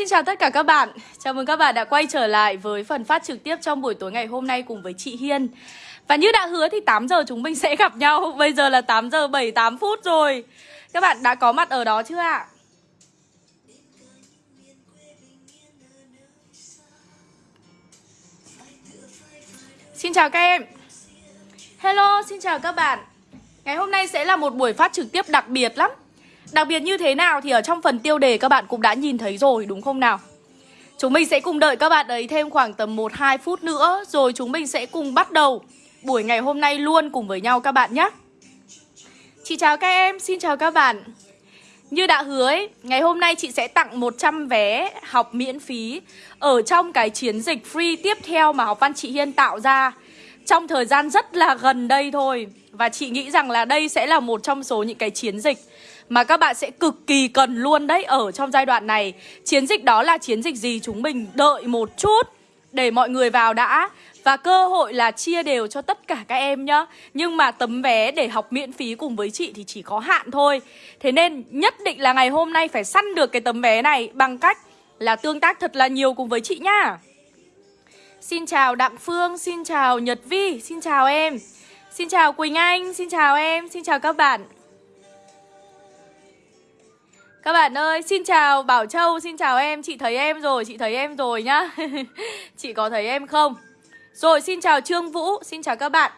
xin chào tất cả các bạn. Chào mừng các bạn đã quay trở lại với phần phát trực tiếp trong buổi tối ngày hôm nay cùng với chị Hiên. Và như đã hứa thì 8 giờ chúng mình sẽ gặp nhau. Bây giờ là 8 giờ 78 phút rồi. Các bạn đã có mặt ở đó chưa ạ? Xin chào các em. Hello, xin chào các bạn. Ngày hôm nay sẽ là một buổi phát trực tiếp đặc biệt lắm. Đặc biệt như thế nào thì ở trong phần tiêu đề các bạn cũng đã nhìn thấy rồi đúng không nào? Chúng mình sẽ cùng đợi các bạn ấy thêm khoảng tầm 1-2 phút nữa Rồi chúng mình sẽ cùng bắt đầu buổi ngày hôm nay luôn cùng với nhau các bạn nhé. Chị chào các em, xin chào các bạn. Như đã hứa ấy, ngày hôm nay chị sẽ tặng 100 vé học miễn phí Ở trong cái chiến dịch free tiếp theo mà học văn chị Hiên tạo ra Trong thời gian rất là gần đây thôi. Và chị nghĩ rằng là đây sẽ là một trong số những cái chiến dịch mà các bạn sẽ cực kỳ cần luôn đấy ở trong giai đoạn này. Chiến dịch đó là chiến dịch gì chúng mình đợi một chút để mọi người vào đã. Và cơ hội là chia đều cho tất cả các em nhá. Nhưng mà tấm vé để học miễn phí cùng với chị thì chỉ có hạn thôi. Thế nên nhất định là ngày hôm nay phải săn được cái tấm vé này Bằng cách là tương tác thật là nhiều cùng với chị nhá. Xin chào Đặng Phương, xin chào Nhật Vi, xin chào em. Xin chào Quỳnh Anh, xin chào em, xin chào các bạn các bạn ơi, xin chào Bảo Châu, xin chào em, chị thấy em rồi, chị thấy em rồi nhá. Chị có thấy em không? Rồi, xin chào Trương Vũ, xin chào các bạn.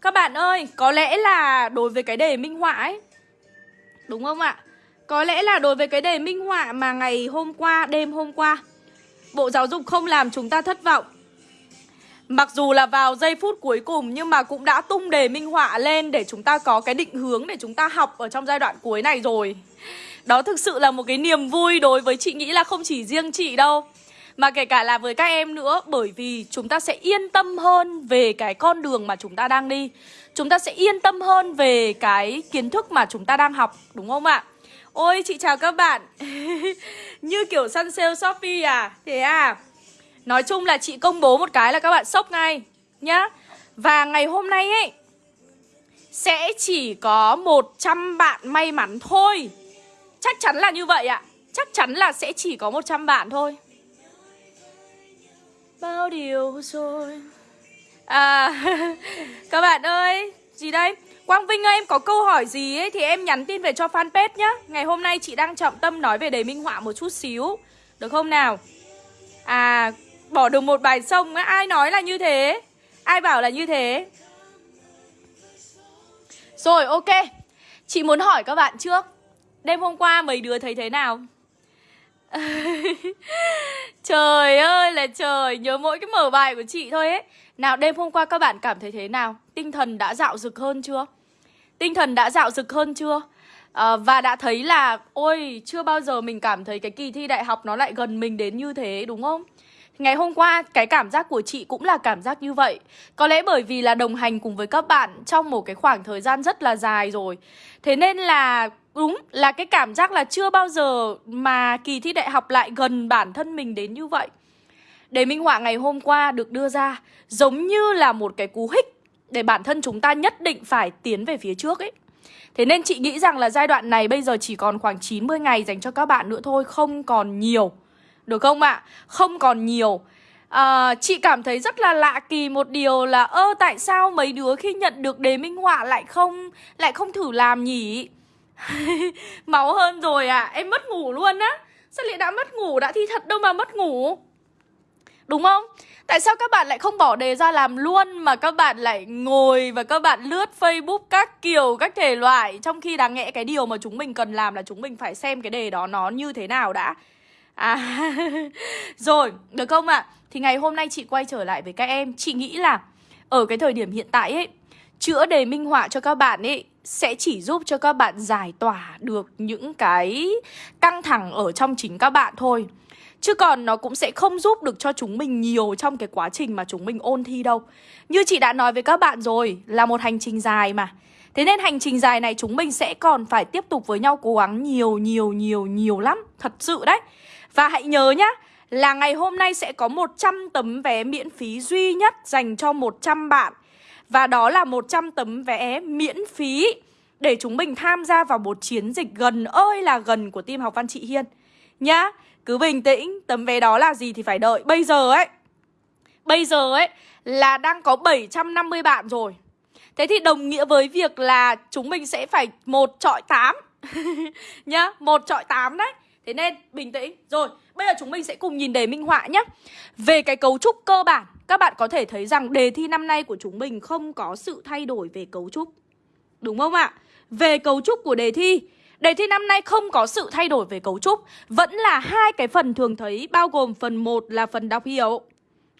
Các bạn ơi, có lẽ là đối với cái đề minh họa ấy Đúng không ạ? Có lẽ là đối với cái đề minh họa mà ngày hôm qua, đêm hôm qua Bộ Giáo dục không làm chúng ta thất vọng. Mặc dù là vào giây phút cuối cùng nhưng mà cũng đã tung đề minh họa lên để chúng ta có cái định hướng để chúng ta học ở trong giai đoạn cuối này rồi đó thực sự là một cái niềm vui đối với chị nghĩ là không chỉ riêng chị đâu. Mà kể cả là với các em nữa, Bởi vì chúng ta sẽ yên tâm hơn về cái con đường mà chúng ta đang đi. Chúng ta sẽ yên tâm hơn về cái kiến thức mà chúng ta đang học, Đúng không ạ? Ôi, chị chào các bạn. Như kiểu săn sale Shopee à? Thế à? Nói chung là chị công bố một cái là các bạn sốc ngay, Nhá. Và ngày hôm nay ấy, Sẽ chỉ có 100 bạn may mắn thôi. Chắc chắn là như vậy ạ. Chắc chắn là sẽ chỉ có 100 bạn thôi. Bao điều rồi? À Các bạn ơi, Gì đây? Quang Vinh ơi, em có câu hỏi gì ấy Thì em nhắn tin về cho fanpage nhá. Ngày hôm nay chị đang trọng tâm nói về đề minh họa một chút xíu. Được không nào? À Bỏ được một bài sông á, Ai nói là như thế? Ai bảo là như thế? Rồi, ok. Chị muốn hỏi các bạn trước. Đêm hôm qua mấy đứa thấy thế nào? trời ơi là trời Nhớ mỗi cái mở bài của chị thôi ấy Nào đêm hôm qua các bạn cảm thấy thế nào? Tinh thần đã dạo dực hơn chưa? Tinh thần đã dạo dực hơn chưa? À, và đã thấy là Ôi chưa bao giờ mình cảm thấy cái kỳ thi đại học Nó lại gần mình đến như thế đúng không? Ngày hôm qua cái cảm giác của chị cũng là cảm giác như vậy Có lẽ bởi vì là đồng hành cùng với các bạn Trong một cái khoảng thời gian rất là dài rồi Thế nên là Đúng là cái cảm giác là chưa bao giờ mà kỳ thi đại học lại gần bản thân mình đến như vậy Đề minh họa ngày hôm qua được đưa ra giống như là một cái cú hích Để bản thân chúng ta nhất định phải tiến về phía trước ấy Thế nên chị nghĩ rằng là giai đoạn này bây giờ chỉ còn khoảng 90 ngày dành cho các bạn nữa thôi Không còn nhiều Được không ạ? À? Không còn nhiều à, Chị cảm thấy rất là lạ kỳ một điều là Ơ tại sao mấy đứa khi nhận được đề minh họa lại không lại không thử làm nhỉ? Máu hơn rồi à Em mất ngủ luôn á Sao lại đã mất ngủ đã thi thật đâu mà mất ngủ Đúng không? Tại sao các bạn lại không bỏ đề ra làm luôn Mà các bạn lại ngồi và các bạn lướt Facebook các kiểu các thể loại Trong khi đáng nhẽ cái điều mà chúng mình cần làm là chúng mình phải xem cái đề đó nó như thế nào đã À Rồi, được không ạ? À? Thì ngày hôm nay chị quay trở lại với các em Chị nghĩ là ở cái thời điểm hiện tại ấy Chữa đề minh họa cho các bạn ấy sẽ chỉ giúp cho các bạn giải tỏa được những cái căng thẳng ở trong chính các bạn thôi. Chứ còn nó cũng sẽ không giúp được cho chúng mình nhiều trong cái quá trình mà chúng mình ôn thi đâu. Như chị đã nói với các bạn rồi, là một hành trình dài mà. Thế nên hành trình dài này chúng mình sẽ còn phải tiếp tục với nhau cố gắng nhiều nhiều nhiều nhiều lắm. Thật sự đấy. Và hãy nhớ nhá là ngày hôm nay sẽ có 100 tấm vé miễn phí duy nhất dành cho 100 bạn và đó là 100 tấm vé miễn phí để chúng mình tham gia vào một chiến dịch gần ơi là gần của team học văn chị Hiên. Nhá Cứ bình tĩnh Tấm vé đó là gì thì phải đợi. Bây giờ ấy Bây giờ ấy là đang có 750 bạn rồi. Thế thì đồng nghĩa với việc là chúng mình sẽ phải một trọi 8 Nhá, một trọi 8 đấy. Thế nên bình tĩnh. Rồi, bây giờ chúng mình sẽ cùng nhìn đề minh họa nhé Về cái cấu trúc cơ bản. Các bạn có thể thấy rằng đề thi năm nay của chúng mình không có sự thay đổi về cấu trúc Đúng không ạ? Về cấu trúc của đề thi Đề thi năm nay không có sự thay đổi về cấu trúc Vẫn là hai cái phần thường thấy Bao gồm phần 1 là phần đọc hiểu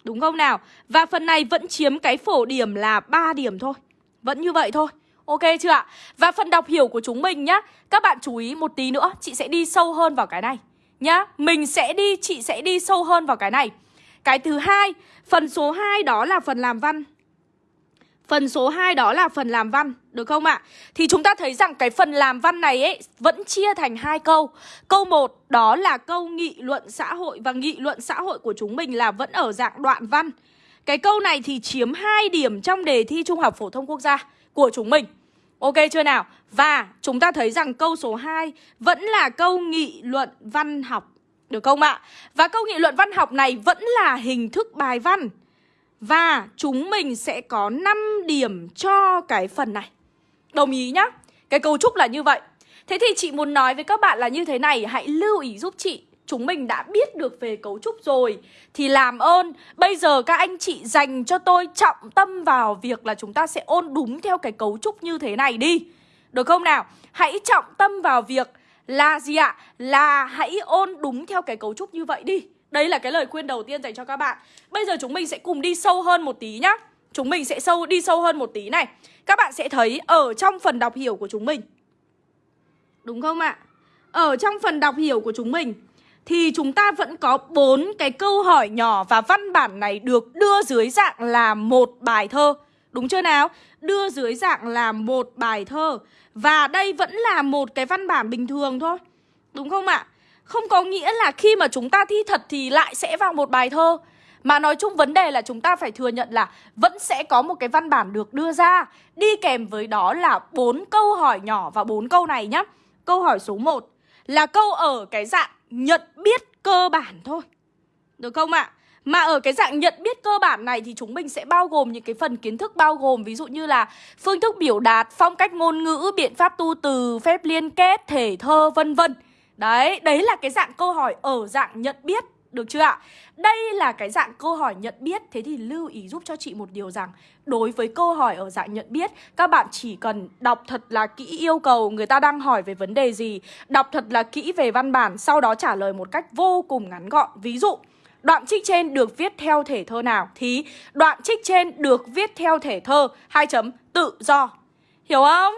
Đúng không nào? Và phần này vẫn chiếm cái phổ điểm là 3 điểm thôi Vẫn như vậy thôi Ok chưa ạ? Và phần đọc hiểu của chúng mình nhá Các bạn chú ý một tí nữa Chị sẽ đi sâu hơn vào cái này Nhá Mình sẽ đi, chị sẽ đi sâu hơn vào cái này cái thứ hai Phần số 2 đó là phần làm văn Phần số 2 đó là phần làm văn, được không ạ? Thì chúng ta thấy rằng cái phần làm văn này ấy vẫn chia thành hai câu. Câu 1 đó là câu nghị luận xã hội và nghị luận xã hội của chúng mình là vẫn ở dạng đoạn văn. Cái câu này thì chiếm 2 điểm trong đề thi Trung học phổ thông quốc gia của chúng mình. Ok chưa nào? Và chúng ta thấy rằng câu số 2 vẫn là câu nghị luận văn học, được không ạ? Và câu nghị luận văn học này vẫn là hình thức bài văn. Và chúng mình sẽ có 5 điểm cho cái phần này Đồng ý nhá Cái cấu trúc là như vậy Thế thì chị muốn nói với các bạn là như thế này, Hãy lưu ý giúp chị Chúng mình đã biết được về cấu trúc rồi Thì làm ơn, Bây giờ các anh chị dành cho tôi trọng tâm vào việc là chúng ta sẽ ôn đúng theo cái cấu trúc như thế này đi Được không nào? Hãy trọng tâm vào việc là gì ạ? Là hãy ôn đúng theo cái cấu trúc như vậy đi. Đây là cái lời khuyên đầu tiên dành cho các bạn. Bây giờ chúng mình sẽ cùng đi sâu hơn một tí nhá. Chúng mình sẽ sâu, đi sâu hơn một tí này. Các bạn sẽ thấy ở trong phần đọc hiểu của chúng mình. Đúng không ạ? Ở trong phần đọc hiểu của chúng mình Thì chúng ta vẫn có bốn cái câu hỏi nhỏ Và văn bản này được đưa dưới dạng là một bài thơ. Đúng chưa nào? Đưa dưới dạng là một bài thơ. Và đây vẫn là một cái văn bản bình thường thôi, Đúng không ạ? Không có nghĩa là khi mà chúng ta thi thật thì lại sẽ vào một bài thơ Mà nói chung vấn đề là chúng ta phải thừa nhận là Vẫn sẽ có một cái văn bản được đưa ra Đi kèm với đó là bốn câu hỏi nhỏ và bốn câu này nhá Câu hỏi số 1 Là câu ở cái dạng nhận biết cơ bản thôi Được không ạ? Mà ở cái dạng nhận biết cơ bản này thì chúng mình sẽ bao gồm những cái phần kiến thức bao gồm ví dụ như là phương thức biểu đạt, phong cách ngôn ngữ, biện pháp tu từ, phép liên kết, thể thơ vân vân. Đấy, đấy là cái dạng câu hỏi ở dạng nhận biết được chưa ạ? Đây là cái dạng câu hỏi nhận biết Thế thì lưu ý giúp cho chị một điều rằng Đối với câu hỏi ở dạng nhận biết Các bạn chỉ cần đọc thật là kỹ yêu cầu Người ta đang hỏi về vấn đề gì Đọc thật là kỹ về văn bản Sau đó trả lời một cách vô cùng ngắn gọn Ví dụ Đoạn trích trên được viết theo thể thơ nào? Thí đoạn trích trên được viết theo thể thơ. Hai chấm tự do. Hiểu không?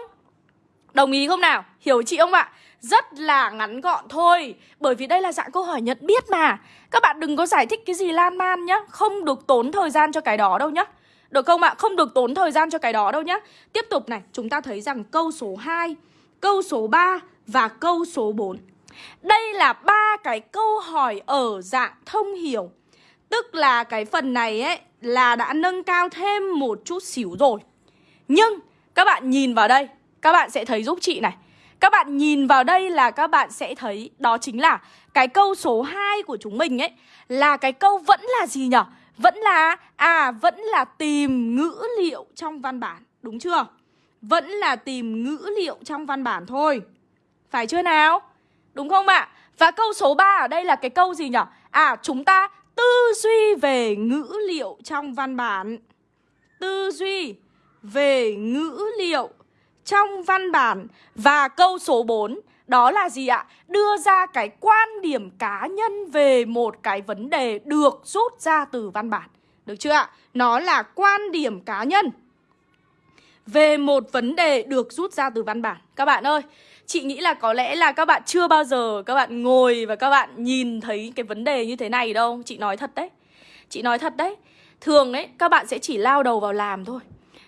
Đồng ý không nào? Hiểu chị không ạ? rất là ngắn gọn thôi. Bởi vì đây là dạng câu hỏi nhận biết mà. Các bạn đừng có giải thích cái gì lan man nhá. Không được tốn thời gian cho cái đó đâu nhá. Được không ạ? Không được tốn thời gian cho cái đó đâu nhá. Tiếp tục này, chúng ta thấy rằng câu số 2 Câu số 3 và câu số 4 đây là ba cái câu hỏi ở dạng thông hiểu Tức là cái phần này ấy là đã nâng cao thêm một chút xíu rồi Nhưng các bạn nhìn vào đây Các bạn sẽ thấy giúp chị này các bạn nhìn vào đây là các bạn sẽ thấy đó chính là cái câu số 2 của chúng mình ấy là cái câu vẫn là gì nhở? Vẫn là à vẫn là tìm ngữ liệu trong văn bản, đúng chưa? Vẫn là tìm ngữ liệu trong văn bản thôi. Phải chưa nào? Đúng không ạ? Và câu số 3 ở đây là cái câu gì nhở? À chúng ta tư duy về ngữ liệu trong văn bản. Tư duy về ngữ liệu trong văn bản Và câu số 4 đó là gì ạ? Đưa ra cái quan điểm cá nhân về một cái vấn đề được rút ra từ văn bản Được chưa ạ? Nó là quan điểm cá nhân Về một vấn đề được rút ra từ văn bản Các bạn ơi, chị nghĩ là có lẽ là các bạn chưa bao giờ các bạn ngồi và các bạn nhìn thấy cái vấn đề như thế này đâu. Chị nói thật đấy. Chị nói thật đấy. Thường ấy, các bạn sẽ chỉ lao đầu vào làm thôi.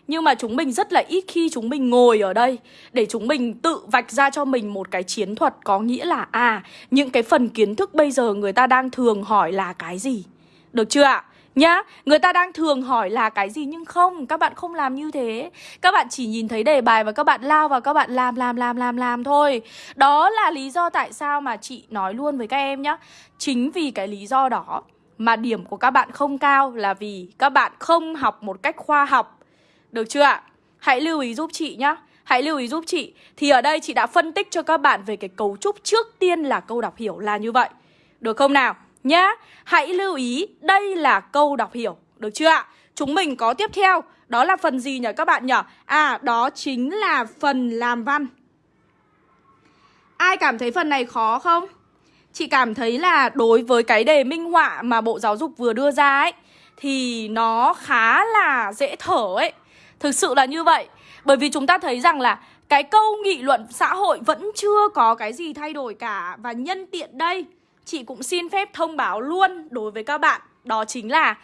Nhưng mà chúng mình rất là ít khi chúng mình ngồi ở đây Để chúng mình tự vạch ra cho mình một cái chiến thuật Có nghĩa là à Những cái phần kiến thức bây giờ người ta đang thường hỏi là cái gì? Được chưa ạ? Nhá, người ta đang thường hỏi là cái gì nhưng không, các bạn không làm như thế. Các bạn chỉ nhìn thấy đề bài và các bạn lao vào các bạn làm làm làm làm làm thôi. Đó là lý do tại sao mà chị nói luôn với các em nhá. Chính vì cái lý do đó mà điểm của các bạn không cao là vì các bạn không học một cách khoa học. Được chưa ạ? Hãy lưu ý giúp chị nhá. Hãy lưu ý giúp chị Thì ở đây chị đã phân tích cho các bạn về cái cấu trúc trước tiên là câu đọc hiểu là như vậy Được không nào? Nhá, Hãy lưu ý, đây là câu đọc hiểu, Được chưa ạ? Chúng mình có tiếp theo, Đó là phần gì nhỉ các bạn nhỉ? À đó chính là phần làm văn Ai cảm thấy phần này khó không? Chị cảm thấy là đối với cái đề minh họa mà Bộ Giáo dục vừa đưa ra ấy, Thì nó khá là dễ thở ấy Thực sự là như vậy, Bởi vì chúng ta thấy rằng là cái câu nghị luận xã hội vẫn chưa có cái gì thay đổi cả, Và nhân tiện đây chị cũng xin phép thông báo luôn đối với các bạn Đó chính là,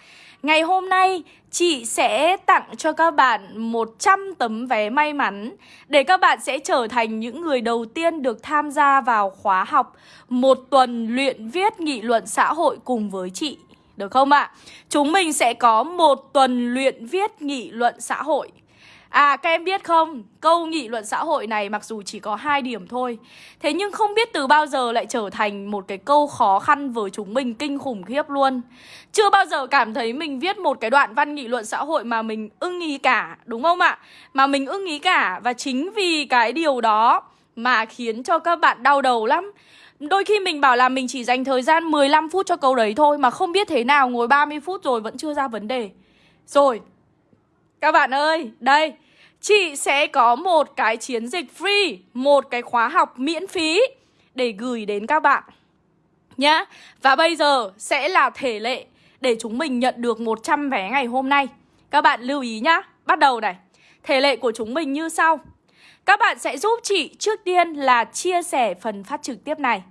ngày hôm nay chị sẽ tặng cho các bạn 100 tấm vé may mắn Để các bạn sẽ trở thành những người đầu tiên được tham gia vào khóa học Một tuần luyện viết nghị luận xã hội cùng với chị Được không ạ? À? Chúng mình sẽ có một tuần luyện viết nghị luận xã hội À các em biết không, câu nghị luận xã hội này mặc dù chỉ có hai điểm thôi Thế nhưng không biết từ bao giờ lại trở thành một cái câu khó khăn với chúng mình kinh khủng khiếp luôn. Chưa bao giờ cảm thấy mình viết một cái đoạn văn nghị luận xã hội mà mình ưng ý cả, đúng không ạ? Mà mình ưng ý cả và chính vì cái điều đó mà khiến cho các bạn đau đầu lắm. Đôi khi mình bảo là mình chỉ dành thời gian 15 phút cho câu đấy thôi Mà không biết thế nào ngồi 30 phút rồi vẫn chưa ra vấn đề. Rồi các bạn ơi, đây Chị sẽ có một cái chiến dịch free Một cái khóa học miễn phí Để gửi đến các bạn Nhá. Và bây giờ sẽ là thể lệ Để chúng mình nhận được 100 vé ngày hôm nay. Các bạn lưu ý nhá. Bắt đầu này Thể lệ của chúng mình như sau. Các bạn sẽ giúp chị trước tiên là chia sẻ phần phát trực tiếp này.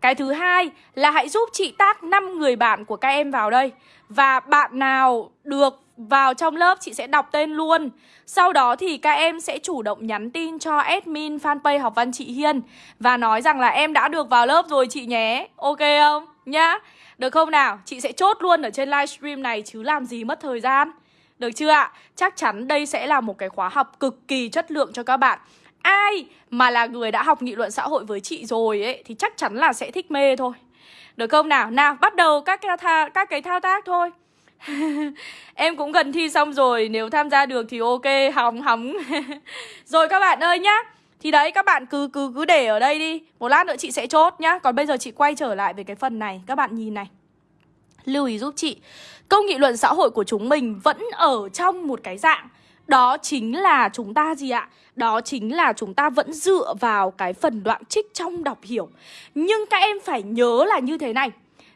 Cái thứ hai là hãy giúp chị tác 5 người bạn của các em vào đây. Và bạn nào được vào trong lớp chị sẽ đọc tên luôn Sau đó thì các em sẽ chủ động nhắn tin cho admin fanpage học văn chị Hiên Và nói rằng là em đã được vào lớp rồi chị nhé Ok không? Nhá Được không nào? Chị sẽ chốt luôn ở trên livestream này chứ làm gì mất thời gian Được chưa ạ? Chắc chắn đây sẽ là một cái khóa học cực kỳ chất lượng cho các bạn Ai mà là người đã học nghị luận xã hội với chị rồi ấy Thì chắc chắn là sẽ thích mê thôi Được không nào? Nào bắt đầu các, cái, thao các cái thao tác thôi em cũng gần thi xong rồi, Nếu tham gia được thì ok, Hóng hóng. Rồi các bạn ơi nhá, Thì đấy, các bạn cứ cứ cứ để ở đây đi. Một lát nữa chị sẽ chốt nhá. Còn bây giờ chị quay trở lại về cái phần này. Các bạn nhìn này. Lưu ý giúp chị. Câu nghị luận xã hội của chúng mình vẫn ở trong một cái dạng. Đó chính là chúng ta gì ạ? Đó chính là chúng ta vẫn dựa vào cái phần đoạn trích trong đọc hiểu. Nhưng các em phải nhớ là như thế này.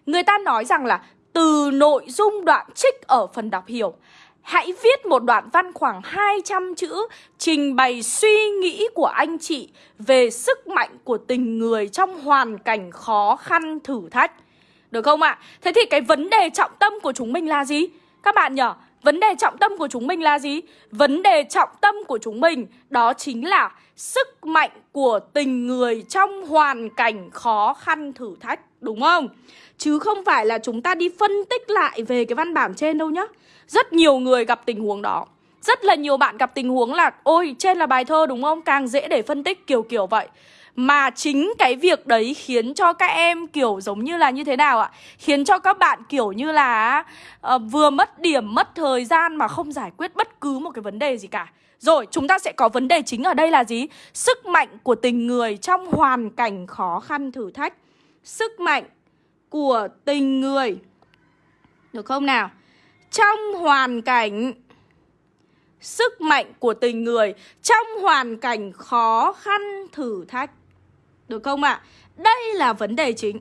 Người ta nói rằng là từ nội dung đoạn trích ở phần đọc hiểu Hãy viết một đoạn văn khoảng 200 chữ trình bày suy nghĩ của anh chị về sức mạnh của tình người trong hoàn cảnh khó khăn thử thách. Được không ạ? À? Thế thì cái vấn đề trọng tâm của chúng mình là gì? Các bạn nhỉ? Vấn đề trọng tâm của chúng mình là gì? Vấn đề trọng tâm của chúng mình đó chính là sức mạnh của tình người trong hoàn cảnh khó khăn thử thách, đúng không? Chứ không phải là chúng ta đi phân tích lại về cái văn bản trên đâu nhá Rất nhiều người gặp tình huống đó Rất là nhiều bạn gặp tình huống là Ôi trên là bài thơ đúng không? Càng dễ để phân tích kiểu kiểu vậy mà chính cái việc đấy khiến cho các em kiểu giống như là như thế nào ạ? Khiến cho các bạn kiểu như là uh, vừa mất điểm, mất thời gian mà không giải quyết bất cứ một cái vấn đề gì cả. Rồi, chúng ta sẽ có vấn đề chính ở đây là gì? Sức mạnh của tình người trong hoàn cảnh khó khăn thử thách. Sức mạnh của tình người Được không nào? Trong hoàn cảnh Sức mạnh của tình người, Trong hoàn cảnh khó khăn thử thách Được không ạ? À? Đây là vấn đề chính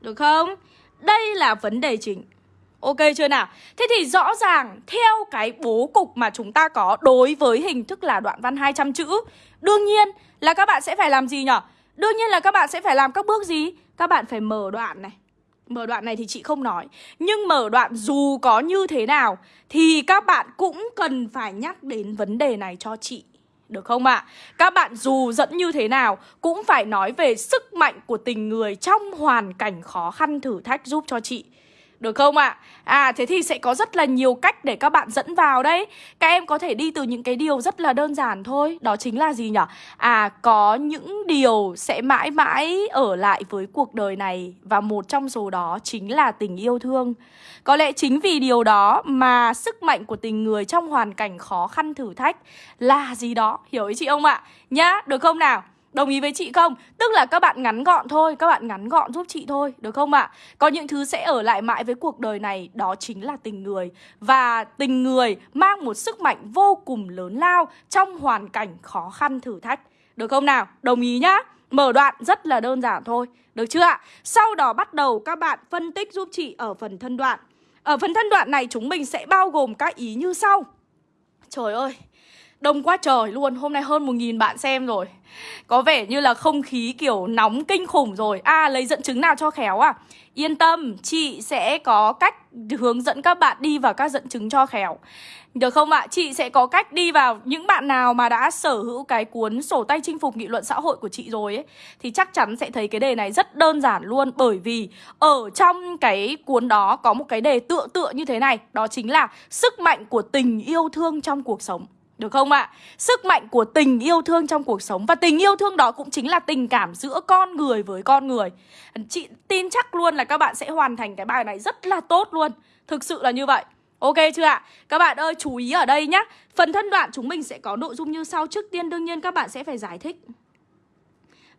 Được không? Đây là vấn đề chính Ok chưa nào? Thế thì rõ ràng theo cái bố cục mà chúng ta có đối với hình thức là đoạn văn 200 chữ, Đương nhiên là các bạn sẽ phải làm gì nhỉ? Đương nhiên là các bạn sẽ phải làm các bước gì? Các bạn phải mở đoạn này Mở đoạn này thì chị không nói Nhưng mở đoạn dù có như thế nào Thì các bạn cũng cần phải nhắc đến vấn đề này cho chị được không ạ? À? Các bạn dù dẫn như thế nào cũng phải nói về sức mạnh của tình người trong hoàn cảnh khó khăn thử thách giúp cho chị. Được không ạ? À? à thế thì sẽ có rất là nhiều cách để các bạn dẫn vào đấy Các em có thể đi từ những cái điều rất là đơn giản thôi Đó chính là gì nhỉ? À có những điều sẽ mãi mãi ở lại với cuộc đời này Và một trong số đó chính là tình yêu thương Có lẽ chính vì điều đó mà sức mạnh của tình người trong hoàn cảnh khó khăn thử thách là gì đó Hiểu ý chị không ạ? Nhá, được không nào? Đồng ý với chị không? Tức là các bạn ngắn gọn thôi, Các bạn ngắn gọn giúp chị thôi, Được không ạ? Có những thứ sẽ ở lại mãi với cuộc đời này, Đó chính là tình người Và tình người mang một sức mạnh vô cùng lớn lao Trong hoàn cảnh khó khăn thử thách Được không nào? Đồng ý nhá Mở đoạn rất là đơn giản thôi Được chưa ạ? Sau đó bắt đầu các bạn phân tích giúp chị ở phần thân đoạn Ở phần thân đoạn này chúng mình sẽ bao gồm các ý như sau Trời ơi Đông quá trời luôn, hôm nay hơn 1.000 bạn xem rồi. Có vẻ như là không khí kiểu nóng kinh khủng rồi. À, lấy dẫn chứng nào cho khéo à? Yên tâm, chị sẽ có cách hướng dẫn các bạn đi vào các dẫn chứng cho khéo. Được không ạ? Chị sẽ có cách đi vào những bạn nào mà đã sở hữu cái cuốn sổ tay chinh phục nghị luận xã hội của chị rồi ấy Thì chắc chắn sẽ thấy cái đề này rất đơn giản luôn. Bởi vì ở trong cái cuốn đó có một cái đề tựa tựa như thế này. Đó chính là sức mạnh của tình yêu thương trong cuộc sống được không ạ? À? Sức mạnh của tình yêu thương trong cuộc sống Và tình yêu thương đó cũng chính là tình cảm giữa con người với con người Chị tin chắc luôn là các bạn sẽ hoàn thành cái bài này rất là tốt luôn Thực sự là như vậy Ok chưa ạ? Các bạn ơi, chú ý ở đây nhá Phần thân đoạn chúng mình sẽ có nội dung như sau Trước tiên đương nhiên các bạn sẽ phải giải thích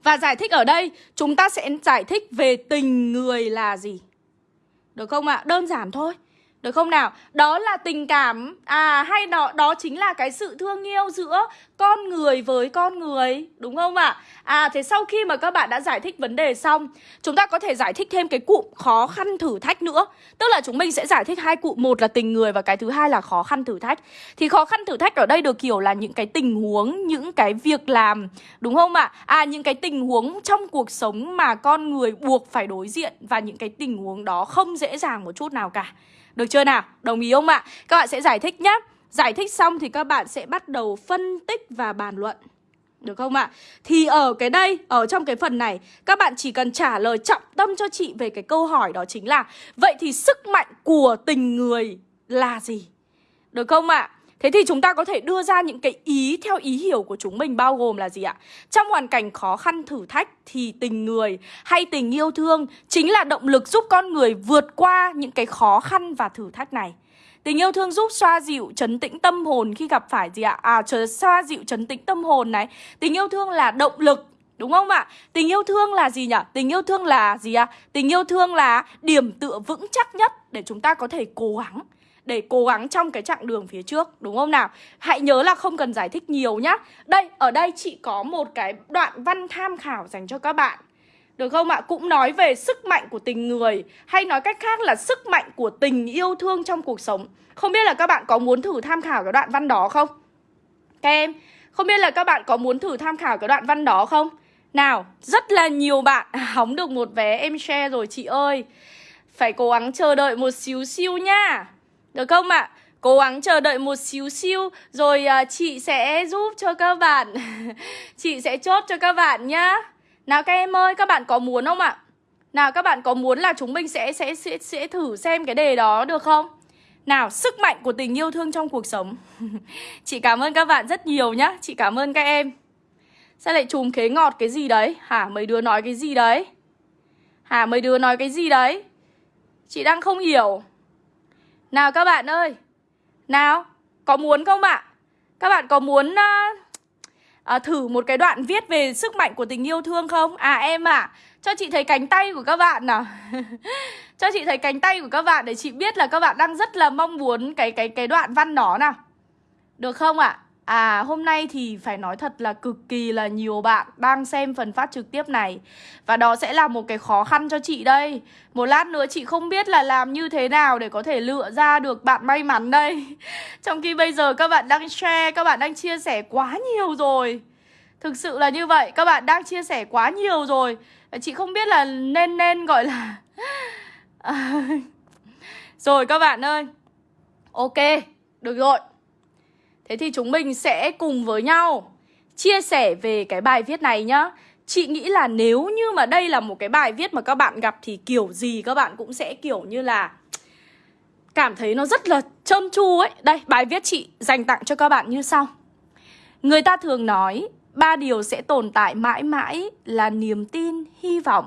Và giải thích ở đây, Chúng ta sẽ giải thích về tình người là gì Được không ạ? Đơn giản thôi được không nào? Đó là tình cảm À hay đó, đó chính là cái sự thương yêu giữa con người với con người Đúng không ạ? À? à thế sau khi mà các bạn đã giải thích vấn đề xong Chúng ta có thể giải thích thêm cái cụm khó khăn thử thách nữa Tức là chúng mình sẽ giải thích hai cụm Một là tình người và cái thứ hai là khó khăn thử thách Thì khó khăn thử thách ở đây được hiểu là những cái tình huống Những cái việc làm Đúng không ạ? À? à những cái tình huống trong cuộc sống mà con người buộc phải đối diện Và những cái tình huống đó không dễ dàng một chút nào cả được chưa nào? Đồng ý không ạ? Các bạn sẽ giải thích nhé Giải thích xong thì các bạn sẽ bắt đầu phân tích và bàn luận được không ạ? Thì ở cái đây, ở trong cái phần này Các bạn chỉ cần trả lời trọng tâm cho chị về cái câu hỏi đó chính là Vậy thì sức mạnh của tình người là gì? Được không ạ? Thế thì chúng ta có thể đưa ra những cái ý theo ý hiểu của chúng mình bao gồm là gì ạ? Trong hoàn cảnh khó khăn thử thách thì tình người hay tình yêu thương chính là động lực giúp con người vượt qua những cái khó khăn và thử thách này. Tình yêu thương giúp xoa dịu, chấn tĩnh tâm hồn khi gặp phải gì ạ? À, xoa dịu, chấn tĩnh tâm hồn này. Tình yêu thương là động lực Đúng không ạ? Tình yêu thương là gì nhỉ? Tình yêu thương là gì ạ? À? Tình yêu thương là điểm tựa vững chắc nhất để chúng ta có thể cố gắng để cố gắng trong cái chặng đường phía trước đúng không nào? Hãy nhớ là không cần giải thích nhiều nhá. Đây, ở đây chị có một cái đoạn văn tham khảo dành cho các bạn. Được không ạ? Cũng nói về sức mạnh của tình người Hay nói cách khác là sức mạnh của tình yêu thương trong cuộc sống Không biết là các bạn có muốn thử tham khảo cái đoạn văn đó không? Các em Không biết là các bạn có muốn thử tham khảo cái đoạn văn đó không? Nào, rất là nhiều bạn hóng được một vé em share rồi chị ơi Phải cố gắng chờ đợi một xíu xíu nha được không ạ? À? Cố gắng chờ đợi một xíu xíu Rồi uh, chị sẽ giúp cho các bạn Chị sẽ chốt cho các bạn nhá Nào các em ơi, các bạn có muốn không ạ? Nào các bạn có muốn là chúng mình sẽ sẽ sẽ, sẽ thử xem cái đề đó được không? Nào, sức mạnh của tình yêu thương trong cuộc sống Chị cảm ơn các bạn rất nhiều nhá Chị cảm ơn các em Sao lại trùm khế ngọt cái gì đấy? Hả, mấy đứa nói cái gì đấy? Hả, mấy đứa nói cái gì đấy? Chị đang không hiểu nào các bạn ơi. Nào Có muốn không ạ Các bạn có muốn uh, uh, thử một cái đoạn viết về sức mạnh của tình yêu thương không? À em ạ. À, Cho chị thấy cánh tay của các bạn nào. Cho chị thấy cánh tay của các bạn Để chị biết là các bạn đang rất là mong muốn Cái cái cái đoạn văn đó nào. Được không ạ? à? À hôm nay thì phải nói thật là cực kỳ là nhiều bạn đang xem phần phát trực tiếp này. Và đó sẽ là một cái khó khăn cho chị đây. Một lát nữa chị không biết là làm như thế nào để có thể lựa ra được bạn may mắn đây. Trong khi bây giờ các bạn đang share, các bạn đang chia sẻ quá nhiều rồi. Thực sự là như vậy, các bạn đang chia sẻ quá nhiều rồi. Chị không biết là nên nên gọi là Rồi các bạn ơi. Ok, được rồi. Thế thì chúng mình sẽ cùng với nhau chia sẻ về cái bài viết này nhá. Chị nghĩ là nếu như mà đây là một cái bài viết mà các bạn gặp thì kiểu gì các bạn cũng sẽ kiểu như là cảm thấy nó rất là trơn tru ấy. Đây, bài viết chị dành tặng cho các bạn như sau. Người ta thường nói ba điều sẽ tồn tại mãi mãi là niềm tin, hy vọng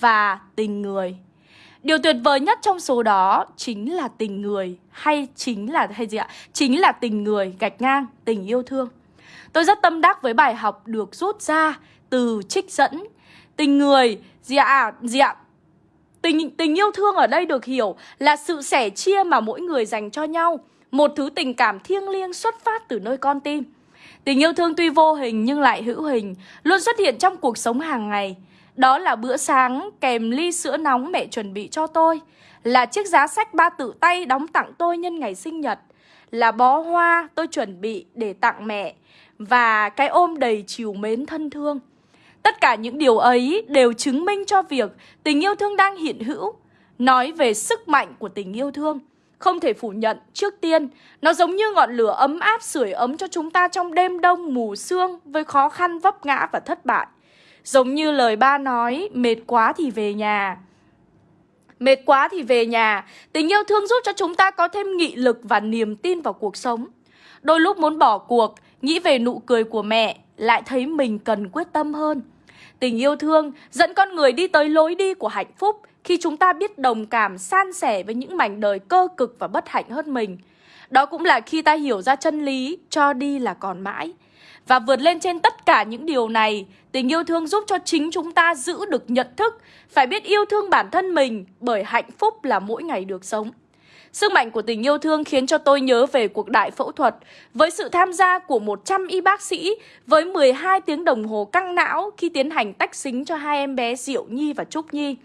và tình người. Điều tuyệt vời nhất trong số đó chính là tình người hay chính là hay gì ạ? Chính là tình người gạch ngang tình yêu thương. Tôi rất tâm đắc với bài học được rút ra từ trích dẫn tình người gì ạ? À, gì ạ? Tình tình yêu thương ở đây được hiểu là sự sẻ chia mà mỗi người dành cho nhau, một thứ tình cảm thiêng liêng xuất phát từ nơi con tim. Tình yêu thương tuy vô hình nhưng lại hữu hình, luôn xuất hiện trong cuộc sống hàng ngày. Đó là bữa sáng kèm ly sữa nóng mẹ chuẩn bị cho tôi. Là chiếc giá sách ba tự tay đóng tặng tôi nhân ngày sinh nhật. Là bó hoa tôi chuẩn bị để tặng mẹ. Và cái ôm đầy chiều mến thân thương. Tất cả những điều ấy đều chứng minh cho việc tình yêu thương đang hiện hữu. Nói về sức mạnh của tình yêu thương. Không thể phủ nhận, trước tiên Nó giống như ngọn lửa ấm áp sưởi ấm cho chúng ta trong đêm đông mù sương Với khó khăn vấp ngã và thất bại. Giống như lời ba nói, mệt quá thì về nhà. Mệt quá thì về nhà, tình yêu thương giúp cho chúng ta có thêm nghị lực và niềm tin vào cuộc sống. Đôi lúc muốn bỏ cuộc, nghĩ về nụ cười của mẹ, lại thấy mình cần quyết tâm hơn. Tình yêu thương dẫn con người đi tới lối đi của hạnh phúc khi chúng ta biết đồng cảm, san sẻ với những mảnh đời cơ cực và bất hạnh hơn mình. Đó cũng là khi ta hiểu ra chân lý, cho đi là còn mãi. Và vượt lên trên tất cả những điều này, tình yêu thương giúp cho chính chúng ta giữ được nhận thức, phải biết yêu thương bản thân mình bởi hạnh phúc là mỗi ngày được sống. Sức mạnh của tình yêu thương khiến cho tôi nhớ về cuộc đại phẫu thuật với sự tham gia của 100 y bác sĩ với 12 tiếng đồng hồ căng não khi tiến hành tách xính cho hai em bé Diệu Nhi và Trúc Nhi.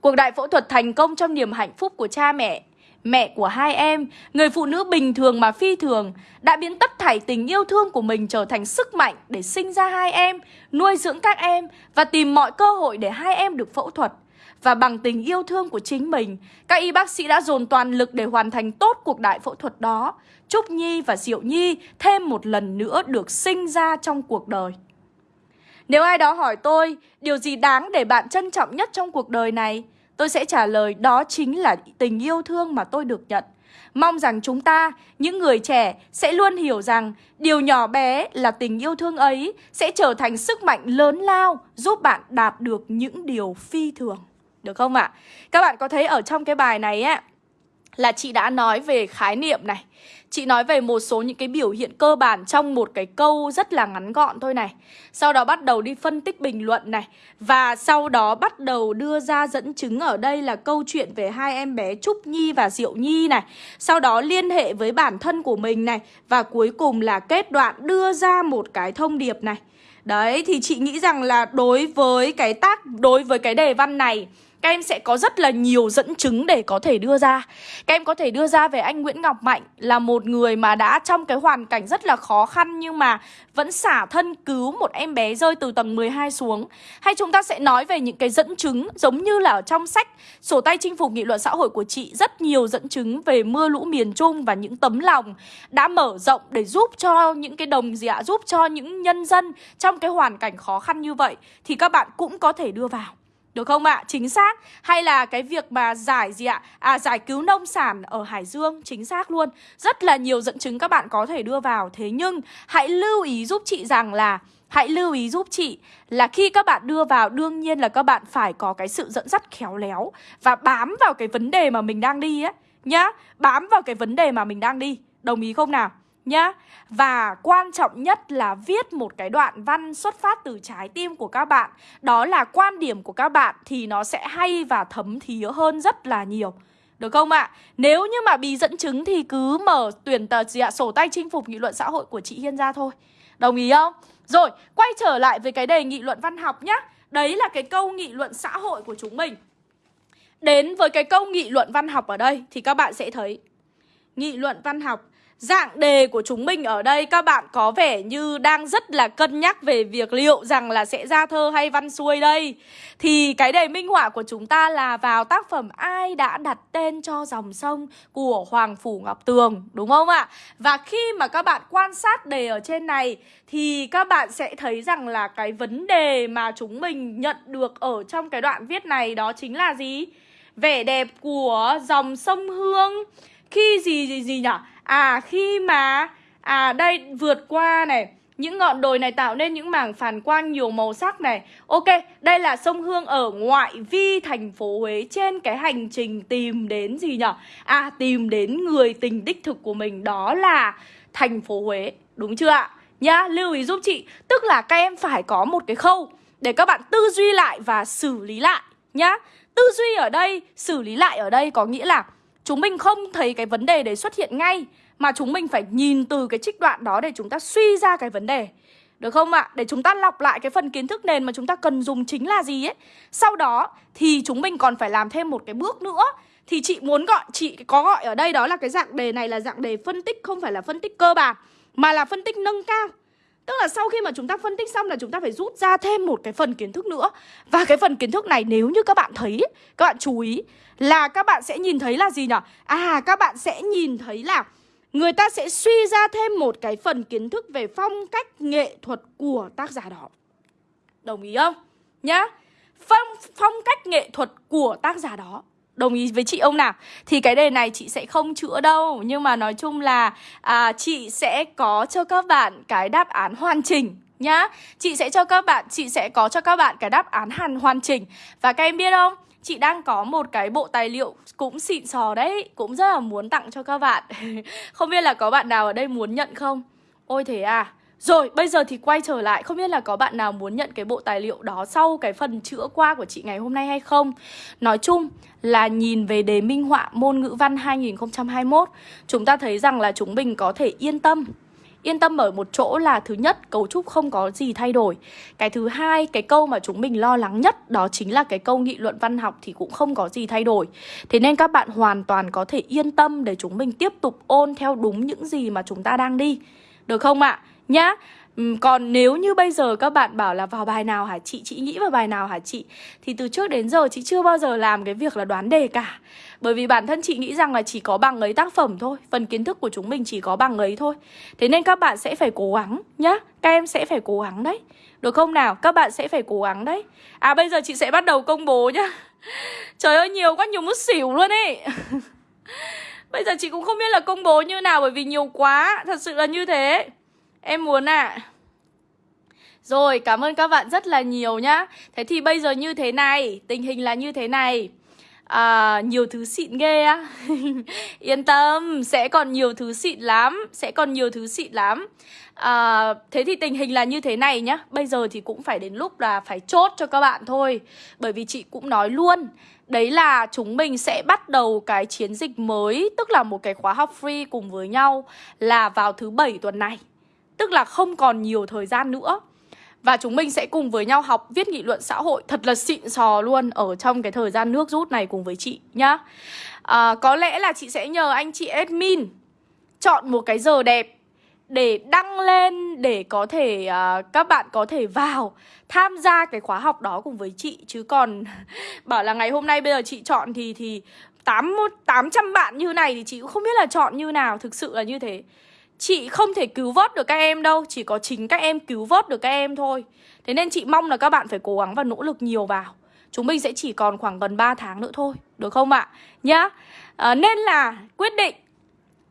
Cuộc đại phẫu thuật thành công trong niềm hạnh phúc của cha mẹ mẹ của hai em, người phụ nữ bình thường mà phi thường, đã biến tất thảy tình yêu thương của mình trở thành sức mạnh để sinh ra hai em, nuôi dưỡng các em và tìm mọi cơ hội để hai em được phẫu thuật. Và bằng tình yêu thương của chính mình, các y bác sĩ đã dồn toàn lực để hoàn thành tốt cuộc đại phẫu thuật đó. Trúc Nhi và Diệu Nhi thêm một lần nữa được sinh ra trong cuộc đời. Nếu ai đó hỏi tôi, điều gì đáng để bạn trân trọng nhất trong cuộc đời này? Tôi sẽ trả lời đó chính là tình yêu thương mà tôi được nhận. Mong rằng chúng ta, những người trẻ, sẽ luôn hiểu rằng điều nhỏ bé là tình yêu thương ấy sẽ trở thành sức mạnh lớn lao giúp bạn đạt được những điều phi thường. Được không ạ? À? Các bạn có thấy ở trong cái bài này á là chị đã nói về khái niệm này Chị nói về một số những cái biểu hiện cơ bản trong một cái câu rất là ngắn gọn thôi này. Sau đó bắt đầu đi phân tích bình luận này. Và sau đó bắt đầu đưa ra dẫn chứng ở đây là câu chuyện về hai em bé Trúc Nhi và Diệu Nhi này. Sau đó liên hệ với bản thân của mình này. Và cuối cùng là kết đoạn đưa ra một cái thông điệp này. Đấy thì chị nghĩ rằng là đối với cái tác, đối với cái đề văn này các em sẽ có rất là nhiều dẫn chứng để có thể đưa ra. Các em có thể đưa ra về anh Nguyễn Ngọc Mạnh Là một người mà đã trong cái hoàn cảnh rất là khó khăn Nhưng mà vẫn xả thân cứu một em bé rơi từ tầng 12 xuống. Hay chúng ta sẽ nói về những cái dẫn chứng Giống như là ở trong sách Sổ tay chinh phục nghị luận xã hội của chị, Rất nhiều dẫn chứng về mưa lũ miền Trung Và những tấm lòng đã mở rộng để giúp cho những cái đồng gì ạ? Giúp cho những nhân dân trong cái hoàn cảnh khó khăn như vậy. Thì các bạn cũng có thể đưa vào được không ạ? À? Chính xác Hay là cái việc mà giải gì ạ? À giải cứu nông sản ở Hải Dương, Chính xác luôn Rất là nhiều dẫn chứng các bạn có thể đưa vào Thế nhưng, hãy lưu ý giúp chị rằng là, Hãy lưu ý giúp chị là khi các bạn đưa vào, đương nhiên là các bạn phải có cái sự dẫn dắt khéo léo Và bám vào cái vấn đề mà mình đang đi ấy, Nhá Bám vào cái vấn đề mà mình đang đi Đồng ý không nào? Nhá Và quan trọng nhất là viết một cái đoạn văn xuất phát từ trái tim của các bạn Đó là quan điểm của các bạn thì nó sẽ hay và thấm thía hơn rất là nhiều được không ạ? À? Nếu như mà bị dẫn chứng thì cứ mở tuyển tờ gì ạ? Sổ tay chinh phục nghị luận xã hội của chị Hiên ra thôi Đồng ý không? Rồi, quay trở lại với cái đề nghị luận văn học nhá Đấy là cái câu nghị luận xã hội của chúng mình Đến với cái câu nghị luận văn học ở đây Thì các bạn sẽ thấy Nghị luận văn học Dạng đề của chúng mình ở đây, các bạn có vẻ như đang rất là cân nhắc về việc liệu rằng là sẽ ra thơ hay văn xuôi đây Thì cái đề minh họa của chúng ta là vào tác phẩm Ai đã đặt tên cho dòng sông của Hoàng Phủ Ngọc Tường, Đúng không ạ? Và khi mà các bạn quan sát đề ở trên này, Thì các bạn sẽ thấy rằng là cái vấn đề mà chúng mình nhận được ở trong cái đoạn viết này đó chính là gì? Vẻ đẹp của dòng sông Hương khi gì gì gì nhỉ À khi mà À đây vượt qua này những ngọn đồi này tạo nên những mảng phản quang nhiều màu sắc này Ok, đây là sông Hương ở ngoại vi thành phố Huế Trên cái hành trình tìm đến gì nhỉ? À, tìm đến người tình đích thực của mình Đó là thành phố Huế Đúng chưa ạ? Nhá, lưu ý giúp chị Tức là các em phải có một cái khâu Để các bạn tư duy lại và xử lý lại Nhá Tư duy ở đây, xử lý lại ở đây có nghĩa là Chúng mình không thấy cái vấn đề đấy xuất hiện ngay mà chúng mình phải nhìn từ cái trích đoạn đó để chúng ta suy ra cái vấn đề. Được không ạ? Để chúng ta lọc lại cái phần kiến thức nền mà chúng ta cần dùng chính là gì ấy. Sau đó thì chúng mình còn phải làm thêm một cái bước nữa. Thì chị muốn gọi, chị có gọi ở đây đó là cái dạng đề này là dạng đề phân tích Không phải là phân tích cơ bản Mà là phân tích nâng cao. Tức là sau khi mà chúng ta phân tích xong là chúng ta phải rút ra thêm một cái phần kiến thức nữa. Và cái phần kiến thức này nếu như các bạn thấy, các bạn chú ý là các bạn sẽ nhìn thấy là gì nhỉ? À các bạn sẽ nhìn thấy là người ta sẽ suy ra thêm một cái phần kiến thức về phong cách nghệ thuật của tác giả đó. Đồng ý không? Nhá. Phong, phong cách nghệ thuật của tác giả đó. Đồng ý với chị ông nào? Thì cái đề này chị sẽ không chữa đâu Nhưng mà nói chung là à, chị sẽ có cho các bạn cái đáp án hoàn chỉnh nhá Chị sẽ cho các bạn, chị sẽ có cho các bạn cái đáp án hàn hoàn chỉnh Và các em biết không? Chị đang có một cái bộ tài liệu cũng xịn sò đấy Cũng rất là muốn tặng cho các bạn. Không biết là có bạn nào ở đây muốn nhận không? Ôi thế à. Rồi, bây giờ thì quay trở lại. Không biết là có bạn nào muốn nhận cái bộ tài liệu đó Sau cái phần chữa qua của chị ngày hôm nay hay không? Nói chung là nhìn về đề minh họa môn ngữ văn 2021 Chúng ta thấy rằng là chúng mình có thể yên tâm. Yên tâm ở một chỗ là thứ nhất, cấu trúc không có gì thay đổi Cái thứ hai, cái câu mà chúng mình lo lắng nhất, Đó chính là cái câu nghị luận văn học thì cũng không có gì thay đổi Thế nên các bạn hoàn toàn có thể yên tâm để chúng mình tiếp tục ôn theo đúng những gì mà chúng ta đang đi Được không ạ? À? Nhá. Ừ, còn nếu như bây giờ các bạn bảo là vào bài nào hả chị, chị nghĩ vào bài nào hả chị? Thì từ trước đến giờ chị chưa bao giờ làm cái việc là đoán đề cả. Bởi vì bản thân chị nghĩ rằng là chỉ có bằng ấy tác phẩm thôi. Phần kiến thức của chúng mình chỉ có bằng ấy thôi. Thế nên các bạn sẽ phải cố gắng nhá. Các em sẽ phải cố gắng đấy. Được không nào? Các bạn sẽ phải cố gắng đấy. À bây giờ chị sẽ bắt đầu công bố nhá. Trời ơi nhiều quá nhiều mất xỉu luôn ấy. Bây giờ chị cũng không biết là công bố như nào bởi vì nhiều quá. Thật sự là như thế. Em muốn ạ. À. Rồi cảm ơn các bạn rất là nhiều nhá. Thế thì bây giờ như thế này Tình hình là như thế này. À, Nhiều thứ xịn ghê á. Yên tâm Sẽ còn nhiều thứ xịn lắm Sẽ còn nhiều thứ xịn lắm. À, Thế thì tình hình là như thế này nhá. Bây giờ thì cũng phải đến lúc là phải chốt cho các bạn thôi. Bởi vì chị cũng nói luôn Đấy là chúng mình sẽ bắt đầu cái chiến dịch mới Tức là một cái khóa học free cùng với nhau Là vào thứ bảy tuần này. Tức là không còn nhiều thời gian nữa. Và chúng mình sẽ cùng với nhau học viết nghị luận xã hội Thật là xịn sò luôn Ở trong cái thời gian nước rút này cùng với chị nhá. À, Có lẽ là chị sẽ nhờ anh chị admin Chọn một cái giờ đẹp để đăng lên để có thể uh, các bạn có thể vào tham gia cái khóa học đó cùng với chị. Chứ còn bảo là ngày hôm nay bây giờ chị chọn thì thì tám tám trăm bạn như này thì chị cũng không biết là chọn như nào. Thực sự là như thế. Chị không thể cứu vớt được các em đâu Chỉ có chính các em cứu vớt được các em thôi. Thế nên chị mong là các bạn phải cố gắng và nỗ lực nhiều vào. Chúng mình sẽ chỉ còn khoảng gần 3 tháng nữa thôi Được không ạ? Nhá. À, Nên là quyết định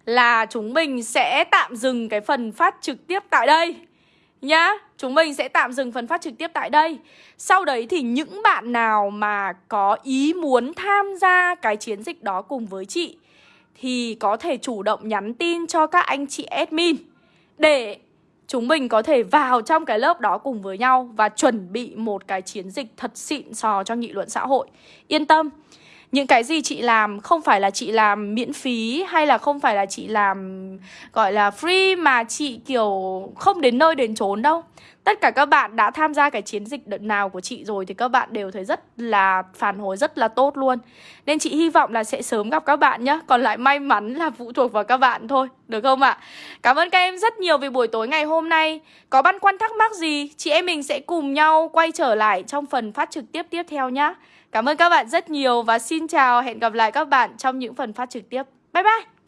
Là chúng mình sẽ tạm dừng cái phần phát trực tiếp tại đây. Nhá. Chúng mình sẽ tạm dừng phần phát trực tiếp tại đây. Sau đấy thì những bạn nào mà có ý muốn tham gia cái chiến dịch đó cùng với chị thì có thể chủ động nhắn tin cho các anh chị admin để chúng mình có thể vào trong cái lớp đó cùng với nhau và chuẩn bị một cái chiến dịch thật xịn sò cho nghị luận xã hội. Yên tâm, những cái gì chị làm không phải là chị làm miễn phí hay là không phải là chị làm gọi là free mà chị kiểu không đến nơi đến chốn đâu. Tất cả các bạn đã tham gia cái chiến dịch đợt nào của chị rồi thì các bạn đều thấy rất là phản hồi rất là tốt luôn. Nên chị hy vọng là sẽ sớm gặp các bạn nhé. Còn lại may mắn là phụ thuộc vào các bạn thôi. Được không ạ? Cảm ơn các em rất nhiều vì buổi tối ngày hôm nay. Có băn khoăn thắc mắc gì, chị em mình sẽ cùng nhau quay trở lại trong phần phát trực tiếp tiếp theo nhé. Cảm ơn các bạn rất nhiều và xin chào, hẹn gặp lại các bạn trong những phần phát trực tiếp. Bye bye!